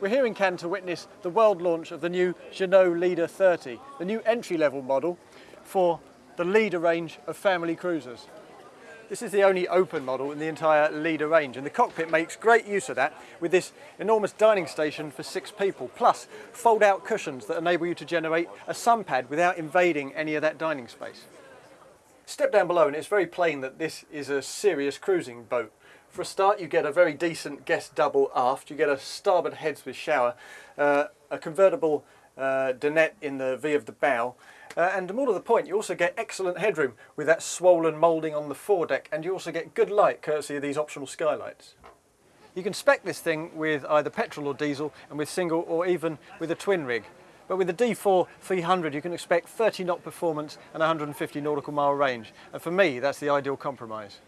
We're here in Cannes to witness the world launch of the new Jeanneau Leader 30, the new entry-level model for the Leader range of family cruisers. This is the only open model in the entire Leader range and the cockpit makes great use of that with this enormous dining station for six people plus fold out cushions that enable you to generate a sun pad without invading any of that dining space. Step down below and it's very plain that this is a serious cruising boat. For a start, you get a very decent guest double aft. You get a starboard heads with shower, uh, a convertible uh, dinette in the V of the bow, uh, and more to the point, you also get excellent headroom with that swollen moulding on the foredeck, and you also get good light courtesy of these optional skylights. You can spec this thing with either petrol or diesel, and with single or even with a twin rig. But with the D4 300 you can expect 30 knot performance and 150 nautical mile range. And for me, that's the ideal compromise.